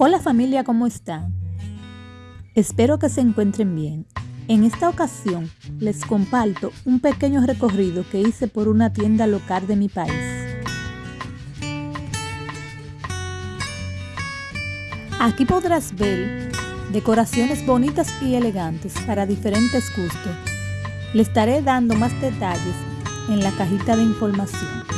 Hola familia, ¿cómo están? Espero que se encuentren bien. En esta ocasión les comparto un pequeño recorrido que hice por una tienda local de mi país. Aquí podrás ver decoraciones bonitas y elegantes para diferentes gustos. Le estaré dando más detalles en la cajita de información.